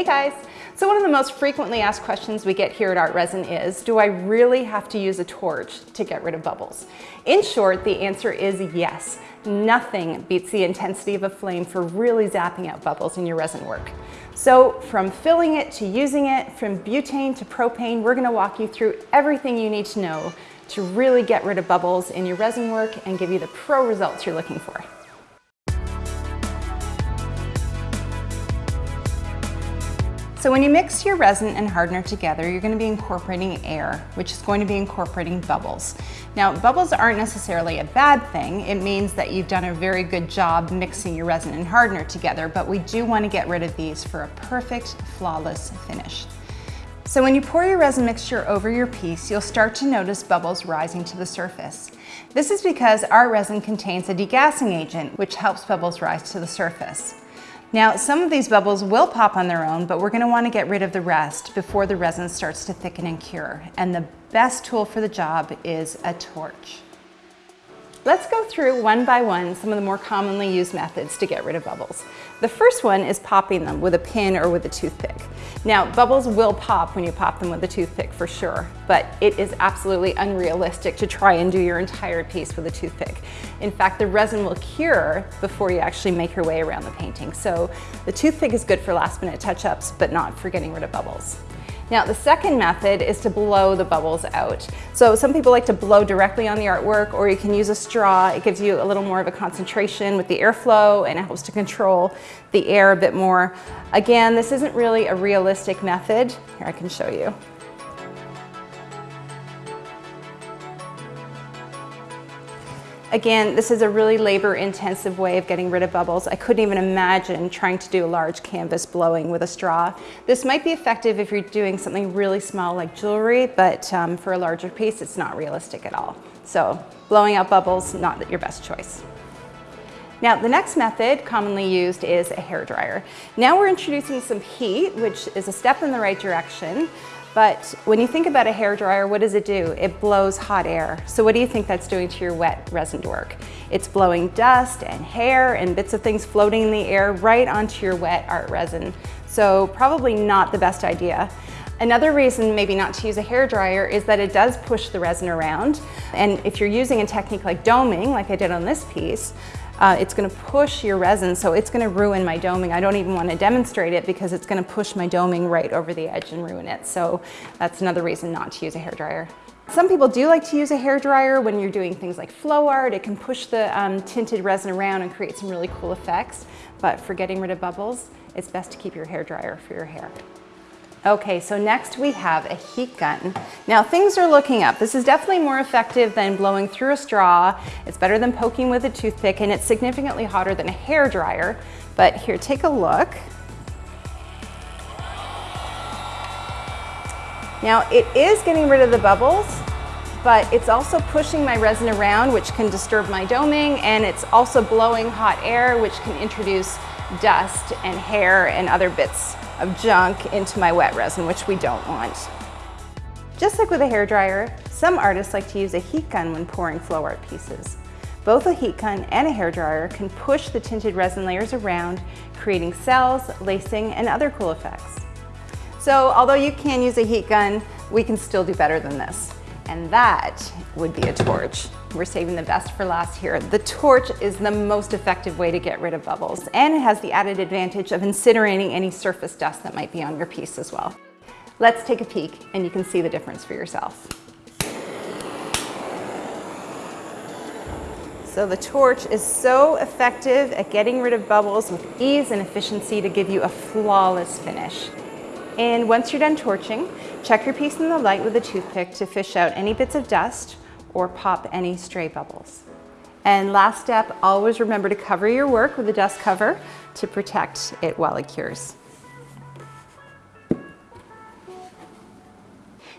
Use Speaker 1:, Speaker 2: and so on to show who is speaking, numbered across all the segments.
Speaker 1: Hey guys! So one of the most frequently asked questions we get here at Art Resin is, do I really have to use a torch to get rid of bubbles? In short, the answer is yes. Nothing beats the intensity of a flame for really zapping out bubbles in your resin work. So from filling it to using it, from butane to propane, we're gonna walk you through everything you need to know to really get rid of bubbles in your resin work and give you the pro results you're looking for. So when you mix your resin and hardener together, you're gonna be incorporating air, which is going to be incorporating bubbles. Now, bubbles aren't necessarily a bad thing. It means that you've done a very good job mixing your resin and hardener together, but we do wanna get rid of these for a perfect, flawless finish. So when you pour your resin mixture over your piece, you'll start to notice bubbles rising to the surface. This is because our resin contains a degassing agent, which helps bubbles rise to the surface. Now, some of these bubbles will pop on their own, but we're gonna wanna get rid of the rest before the resin starts to thicken and cure. And the best tool for the job is a torch. Let's go through one by one some of the more commonly used methods to get rid of bubbles. The first one is popping them with a pin or with a toothpick. Now, bubbles will pop when you pop them with a toothpick for sure, but it is absolutely unrealistic to try and do your entire piece with a toothpick. In fact, the resin will cure before you actually make your way around the painting. So the toothpick is good for last minute touch-ups, but not for getting rid of bubbles. Now the second method is to blow the bubbles out. So some people like to blow directly on the artwork or you can use a straw. It gives you a little more of a concentration with the airflow and it helps to control the air a bit more. Again, this isn't really a realistic method. Here I can show you. Again, this is a really labor intensive way of getting rid of bubbles. I couldn't even imagine trying to do a large canvas blowing with a straw. This might be effective if you're doing something really small like jewelry, but um, for a larger piece, it's not realistic at all. So blowing out bubbles, not your best choice. Now, the next method commonly used is a hair dryer. Now we're introducing some heat, which is a step in the right direction, but when you think about a hair dryer, what does it do? It blows hot air. So what do you think that's doing to your wet resin work? It's blowing dust and hair and bits of things floating in the air right onto your wet art resin. So probably not the best idea. Another reason maybe not to use a hair dryer is that it does push the resin around. And if you're using a technique like doming, like I did on this piece, uh, it's gonna push your resin, so it's gonna ruin my doming. I don't even wanna demonstrate it because it's gonna push my doming right over the edge and ruin it. So that's another reason not to use a hair dryer. Some people do like to use a hair dryer when you're doing things like flow art. It can push the um, tinted resin around and create some really cool effects. But for getting rid of bubbles, it's best to keep your hair dryer for your hair. Okay, so next we have a heat gun. Now things are looking up. This is definitely more effective than blowing through a straw. It's better than poking with a toothpick and it's significantly hotter than a hair dryer. But here, take a look. Now it is getting rid of the bubbles, but it's also pushing my resin around, which can disturb my doming, and it's also blowing hot air, which can introduce dust and hair and other bits of junk into my wet resin, which we don't want. Just like with a hair dryer, some artists like to use a heat gun when pouring flow art pieces. Both a heat gun and a hair dryer can push the tinted resin layers around, creating cells, lacing, and other cool effects. So although you can use a heat gun, we can still do better than this. And that would be a torch. We're saving the best for last here. The torch is the most effective way to get rid of bubbles and it has the added advantage of incinerating any surface dust that might be on your piece as well. Let's take a peek and you can see the difference for yourself. So the torch is so effective at getting rid of bubbles with ease and efficiency to give you a flawless finish. And once you're done torching, check your piece in the light with a toothpick to fish out any bits of dust or pop any stray bubbles. And last step, always remember to cover your work with a dust cover to protect it while it cures.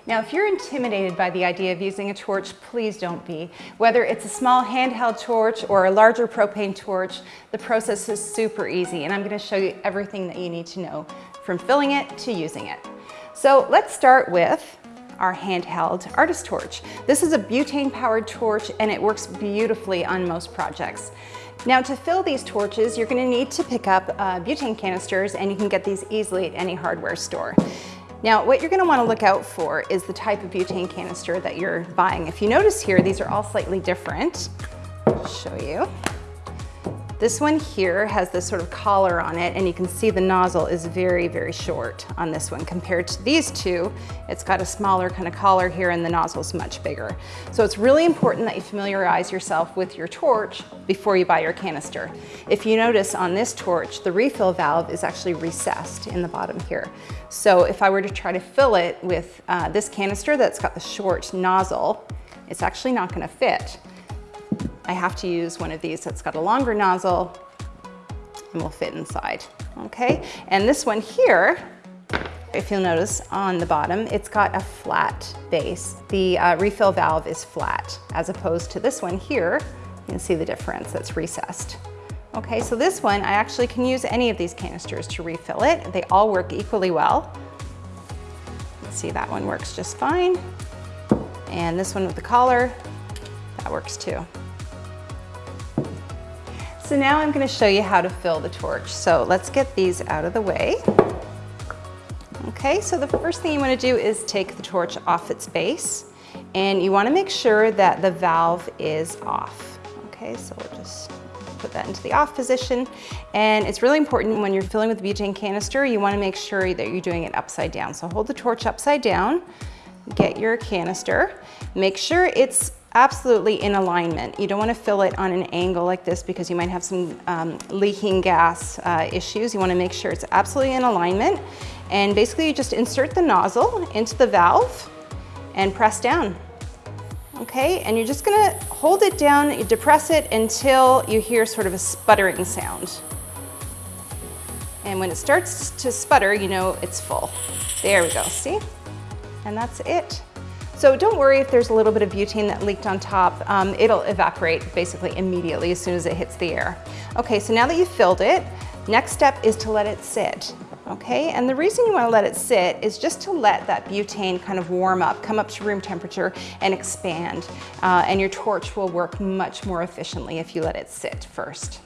Speaker 1: Now, if you're intimidated by the idea of using a torch, please don't be. Whether it's a small handheld torch or a larger propane torch, the process is super easy and I'm gonna show you everything that you need to know from filling it to using it. So let's start with our handheld artist torch. This is a butane powered torch and it works beautifully on most projects. Now to fill these torches, you're gonna need to pick up uh, butane canisters and you can get these easily at any hardware store. Now, what you're gonna wanna look out for is the type of butane canister that you're buying. If you notice here, these are all slightly different. I'll show you. This one here has this sort of collar on it and you can see the nozzle is very, very short on this one compared to these two. It's got a smaller kind of collar here and the nozzle is much bigger. So it's really important that you familiarize yourself with your torch before you buy your canister. If you notice on this torch, the refill valve is actually recessed in the bottom here. So if I were to try to fill it with uh, this canister that's got the short nozzle, it's actually not gonna fit. I have to use one of these that's got a longer nozzle and will fit inside, okay? And this one here, if you'll notice on the bottom, it's got a flat base. The uh, refill valve is flat, as opposed to this one here, you can see the difference, that's recessed. Okay, so this one, I actually can use any of these canisters to refill it. They all work equally well. Let's see, that one works just fine. And this one with the collar, that works too. So now I'm gonna show you how to fill the torch. So let's get these out of the way. Okay, so the first thing you wanna do is take the torch off its base and you wanna make sure that the valve is off. Okay, so we'll just put that into the off position. And it's really important when you're filling with the butane canister, you wanna make sure that you're doing it upside down. So hold the torch upside down, get your canister, make sure it's absolutely in alignment. You don't want to fill it on an angle like this because you might have some um, leaking gas uh, issues. You want to make sure it's absolutely in alignment. And basically you just insert the nozzle into the valve and press down. Okay, and you're just gonna hold it down, you depress it until you hear sort of a sputtering sound. And when it starts to sputter, you know it's full. There we go, see? And that's it. So don't worry if there's a little bit of butane that leaked on top. Um, it'll evaporate basically immediately as soon as it hits the air. Okay, so now that you've filled it, next step is to let it sit. Okay, and the reason you want to let it sit is just to let that butane kind of warm up, come up to room temperature and expand. Uh, and your torch will work much more efficiently if you let it sit first.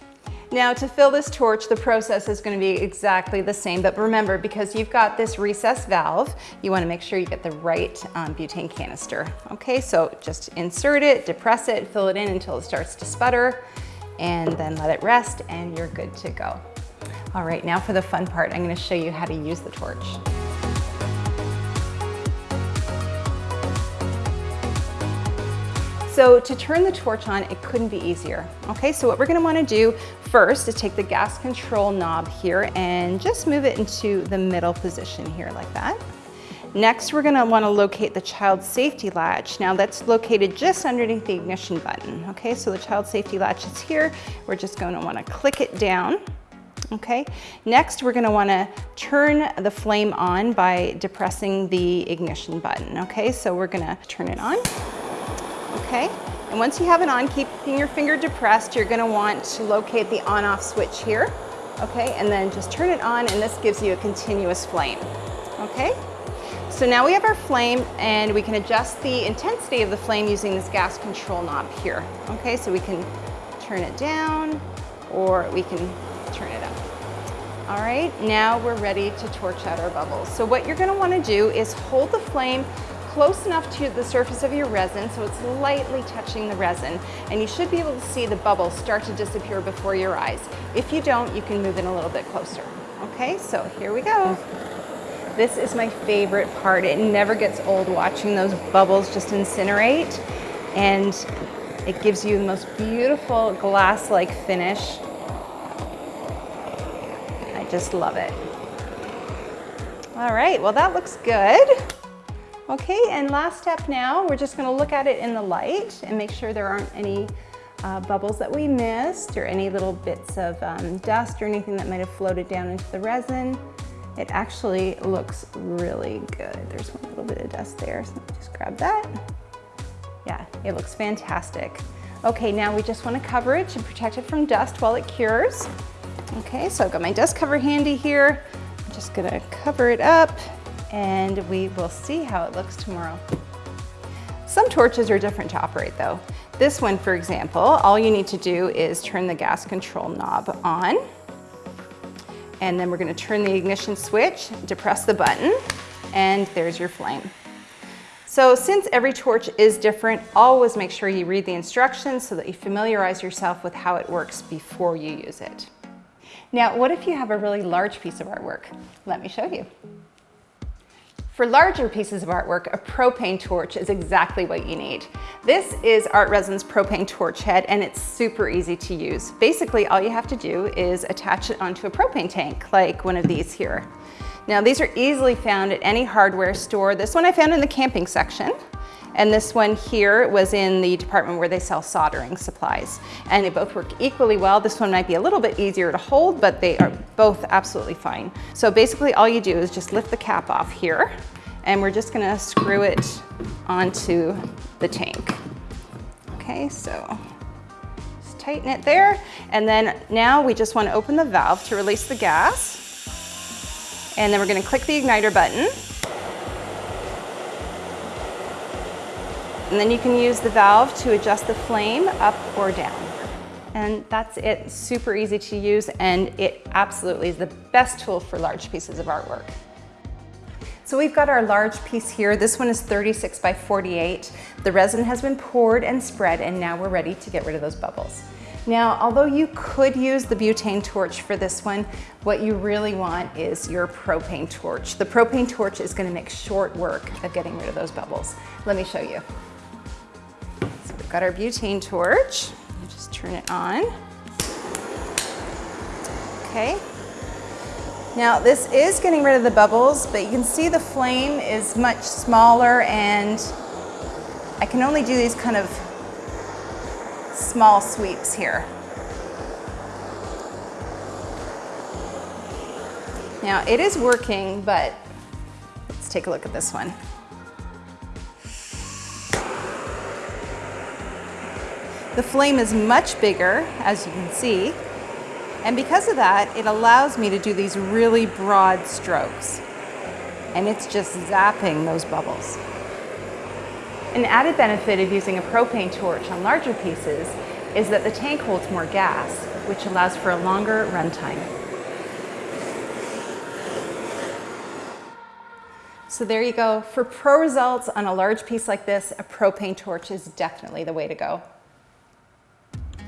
Speaker 1: Now to fill this torch, the process is gonna be exactly the same, but remember, because you've got this recessed valve, you wanna make sure you get the right um, butane canister. Okay, so just insert it, depress it, fill it in until it starts to sputter, and then let it rest, and you're good to go. All right, now for the fun part, I'm gonna show you how to use the torch. So to turn the torch on, it couldn't be easier. Okay, so what we're gonna wanna do first is take the gas control knob here and just move it into the middle position here like that. Next, we're gonna wanna locate the child safety latch. Now that's located just underneath the ignition button. Okay, so the child safety latch is here. We're just gonna wanna click it down. Okay, next we're gonna wanna turn the flame on by depressing the ignition button. Okay, so we're gonna turn it on okay? And once you have it on, keeping your finger depressed, you're gonna want to locate the on-off switch here, okay? And then just turn it on and this gives you a continuous flame, okay? So now we have our flame and we can adjust the intensity of the flame using this gas control knob here, okay? So we can turn it down or we can turn it up. All right, now we're ready to torch out our bubbles. So what you're gonna wanna do is hold the flame close enough to the surface of your resin so it's lightly touching the resin and you should be able to see the bubbles start to disappear before your eyes. If you don't, you can move in a little bit closer. Okay, so here we go. This is my favorite part. It never gets old watching those bubbles just incinerate and it gives you the most beautiful glass-like finish. I just love it. All right, well that looks good. Okay, and last step now, we're just gonna look at it in the light and make sure there aren't any uh, bubbles that we missed or any little bits of um, dust or anything that might have floated down into the resin. It actually looks really good. There's one little bit of dust there, so just grab that. Yeah, it looks fantastic. Okay, now we just wanna cover it to protect it from dust while it cures. Okay, so I've got my dust cover handy here. I'm just gonna cover it up and we will see how it looks tomorrow. Some torches are different to operate though. This one, for example, all you need to do is turn the gas control knob on. And then we're gonna turn the ignition switch, depress the button, and there's your flame. So since every torch is different, always make sure you read the instructions so that you familiarize yourself with how it works before you use it. Now, what if you have a really large piece of artwork? Let me show you. For larger pieces of artwork, a propane torch is exactly what you need. This is Art Resin's propane torch head and it's super easy to use. Basically, all you have to do is attach it onto a propane tank, like one of these here. Now these are easily found at any hardware store. This one I found in the camping section. And this one here was in the department where they sell soldering supplies. And they both work equally well. This one might be a little bit easier to hold, but they are both absolutely fine. So basically all you do is just lift the cap off here and we're just gonna screw it onto the tank. Okay, so just tighten it there. And then now we just wanna open the valve to release the gas. And then we're gonna click the igniter button. And then you can use the valve to adjust the flame up or down. And that's it, super easy to use, and it absolutely is the best tool for large pieces of artwork. So we've got our large piece here. This one is 36 by 48. The resin has been poured and spread, and now we're ready to get rid of those bubbles. Now, although you could use the butane torch for this one, what you really want is your propane torch. The propane torch is gonna make short work of getting rid of those bubbles. Let me show you. Got our butane torch. Just turn it on. Okay. Now this is getting rid of the bubbles, but you can see the flame is much smaller and I can only do these kind of small sweeps here. Now it is working, but let's take a look at this one. The flame is much bigger, as you can see, and because of that, it allows me to do these really broad strokes. And it's just zapping those bubbles. An added benefit of using a propane torch on larger pieces is that the tank holds more gas, which allows for a longer runtime. So there you go. For pro results on a large piece like this, a propane torch is definitely the way to go.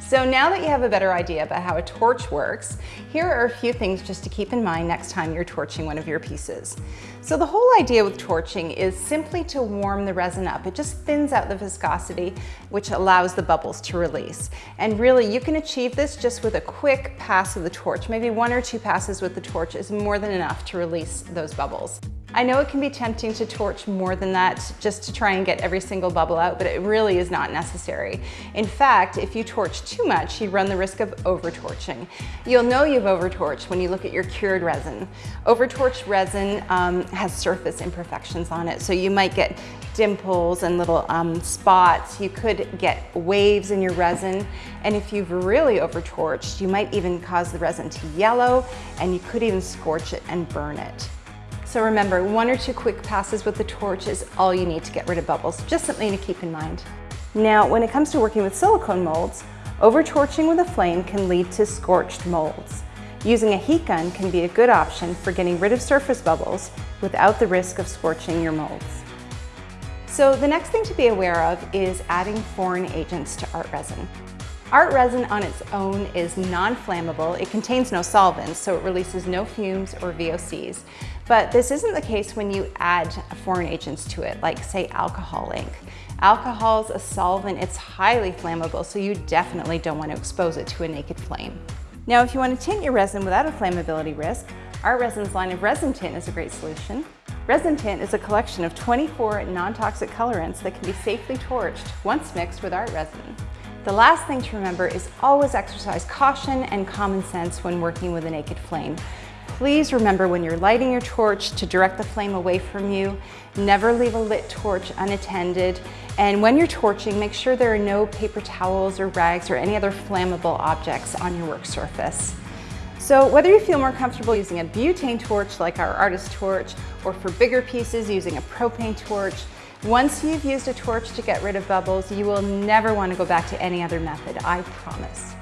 Speaker 1: So now that you have a better idea about how a torch works, here are a few things just to keep in mind next time you're torching one of your pieces. So the whole idea with torching is simply to warm the resin up. It just thins out the viscosity, which allows the bubbles to release. And really, you can achieve this just with a quick pass of the torch. Maybe one or two passes with the torch is more than enough to release those bubbles. I know it can be tempting to torch more than that just to try and get every single bubble out, but it really is not necessary. In fact, if you torch too much, you run the risk of over-torching. You'll know you've over-torched when you look at your cured resin. Over-torched resin um, has surface imperfections on it, so you might get dimples and little um, spots. You could get waves in your resin, and if you've really over-torched, you might even cause the resin to yellow, and you could even scorch it and burn it. So remember, one or two quick passes with the torch is all you need to get rid of bubbles. Just something to keep in mind. Now, when it comes to working with silicone molds, over-torching with a flame can lead to scorched molds. Using a heat gun can be a good option for getting rid of surface bubbles without the risk of scorching your molds. So the next thing to be aware of is adding foreign agents to art resin. Art resin on its own is non-flammable. It contains no solvents, so it releases no fumes or VOCs. But this isn't the case when you add foreign agents to it, like say alcohol ink. Alcohol is a solvent, it's highly flammable, so you definitely don't want to expose it to a naked flame. Now, if you want to tint your resin without a flammability risk, ArtResin's line of resin tint is a great solution. Resin tint is a collection of 24 non-toxic colorants that can be safely torched once mixed with art resin. The last thing to remember is always exercise caution and common sense when working with a naked flame. Please remember when you're lighting your torch to direct the flame away from you. Never leave a lit torch unattended. And when you're torching, make sure there are no paper towels or rags or any other flammable objects on your work surface. So whether you feel more comfortable using a butane torch like our artist torch, or for bigger pieces using a propane torch, Once you've used a torch to get rid of bubbles, you will never want to go back to any other method, I promise.